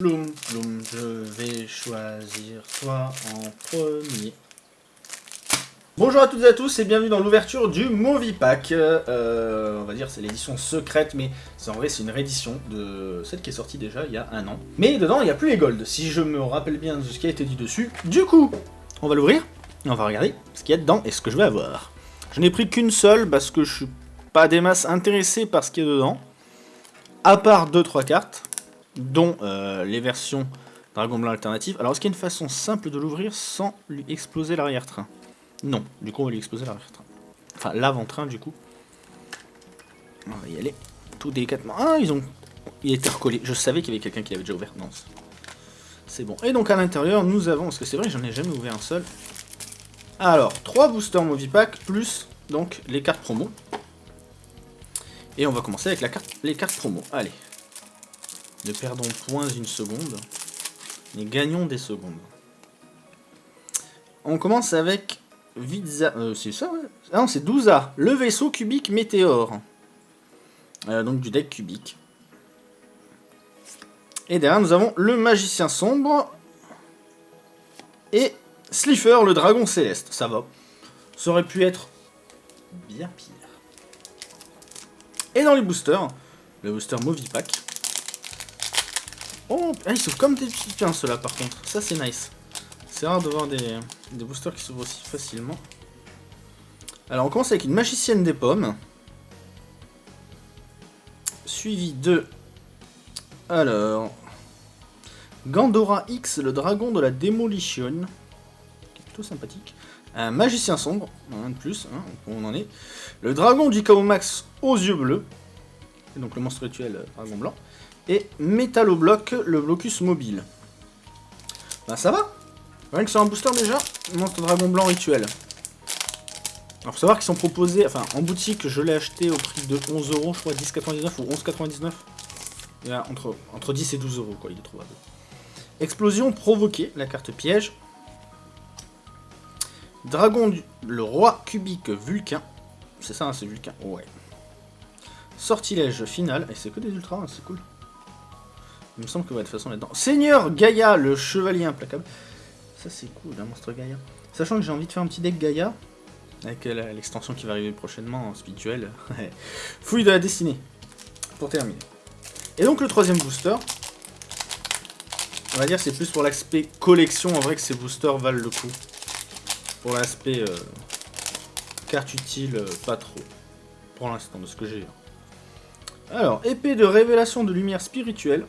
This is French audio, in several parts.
Ploum, ploum, je vais choisir toi en premier. Bonjour à toutes et à tous et bienvenue dans l'ouverture du Movie Pack. Euh, on va dire c'est l'édition secrète, mais en vrai c'est une réédition de celle qui est sortie déjà il y a un an. Mais dedans il n'y a plus les golds, si je me rappelle bien de ce qui a été dit dessus. Du coup, on va l'ouvrir, on va regarder ce qu'il y a dedans et ce que je vais avoir. Je n'ai pris qu'une seule parce que je suis pas des masses intéressé par ce qu'il y a dedans. À part 2-3 cartes dont euh, les versions Dragon Blanc alternatives. Alors, est-ce qu'il y a une façon simple de l'ouvrir sans lui exploser l'arrière-train? Non, du coup, on va lui exploser l'arrière-train. Enfin, l'avant-train, du coup. On va y aller tout délicatement. Ah, ils ont... Il était recollé. Je savais qu'il y avait quelqu'un qui l'avait déjà ouvert. Non, c'est bon. Et donc, à l'intérieur, nous avons... Parce que c'est vrai, j'en ai jamais ouvert un seul. Alors, 3 boosters Movipack, plus, donc, les cartes promo. Et on va commencer avec la carte, les cartes promo. Allez, ne perdons point une seconde, mais gagnons des secondes. On commence avec Viza... Euh, c'est ça, Ah non, c'est Douza, le vaisseau cubique météore. Euh, donc du deck cubique. Et derrière, nous avons le magicien sombre. Et Slifer, le dragon céleste. Ça va. Ça aurait pu être bien pire. Et dans les boosters, le booster Movipack. Oh, ah, ils s'ouvrent comme des petits pains ceux-là par contre. Ça c'est nice. C'est rare de voir des, boosters qui s'ouvrent aussi facilement. Alors on commence avec une magicienne des pommes. Suivi de... Alors... Gandora X, le dragon de la démolition. Plutôt sympathique. Un magicien sombre, un de plus, hein, on en est. Le dragon du chaos max aux yeux bleus. Et donc le monstre rituel euh, dragon blanc et Métallobloc, le blocus mobile. Bah ça va Rien que sur un booster déjà, monstre dragon blanc rituel. Alors faut savoir qu'ils sont proposés, enfin en boutique je l'ai acheté au prix de 11 euros, je crois 10,99 ou 11,99. Et là, entre, entre 10 et 12 euros quoi, il est trouvable. Explosion provoquée, la carte piège. Dragon du... le roi cubique Vulcain. C'est ça, hein, c'est Vulcain, ouais. Sortilège final, et c'est que des ultras, hein, c'est cool. Il me semble que de toute façon là-dedans. Seigneur Gaïa, le chevalier implacable. Ça c'est cool, un monstre Gaïa. Sachant que j'ai envie de faire un petit deck Gaïa. Avec euh, l'extension qui va arriver prochainement en spirituel. Fouille de la destinée. Pour terminer. Et donc le troisième booster. On va dire c'est plus pour l'aspect collection en vrai que ces boosters valent le coup. Pour l'aspect euh, carte utile, euh, pas trop. Pour l'instant, de ce que j'ai. Alors, épée de révélation de lumière spirituelle.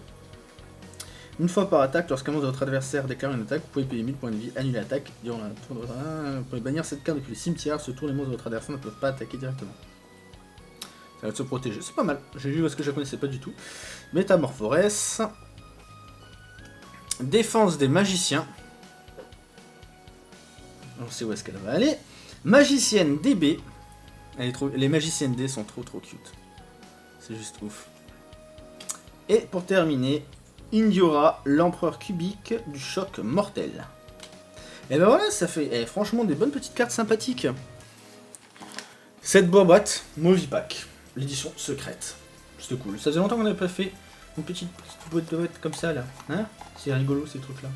Une fois par attaque, lorsqu'un monstre de votre adversaire déclare une attaque, vous pouvez payer 1000 points de vie, annuler l'attaque. Durant la tour de votre... vous pouvez bannir cette carte depuis le cimetière. Ce tour, les monstres de votre adversaire ne peuvent pas attaquer directement. Ça va se protéger. C'est pas mal. J'ai vu parce que je connaissais pas du tout. Métamorphorès. Défense des magiciens. On sait où est-ce qu'elle va aller. Magicienne DB. Les magiciennes D sont trop trop cute. C'est juste ouf. Et pour terminer, Indiora, l'empereur cubique du choc mortel. Et ben voilà, ça fait eh, franchement des bonnes petites cartes sympathiques. Cette boîte, Movipack, l'édition secrète. C'était cool. Ça faisait longtemps qu'on n'avait pas fait une petite, boîte de boîte comme ça là. Hein? C'est rigolo ces trucs là.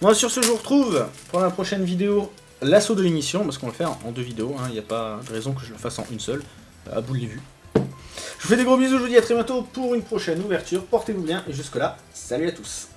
Bon, sur ce, je vous retrouve pour la prochaine vidéo l'assaut de l'émission, parce qu'on va le faire en deux vidéos, il hein. n'y a pas de raison que je le fasse en une seule, à bout de vue. Je vous fais des gros bisous, je vous dis à très bientôt pour une prochaine ouverture. Portez-vous bien et jusque là, salut à tous.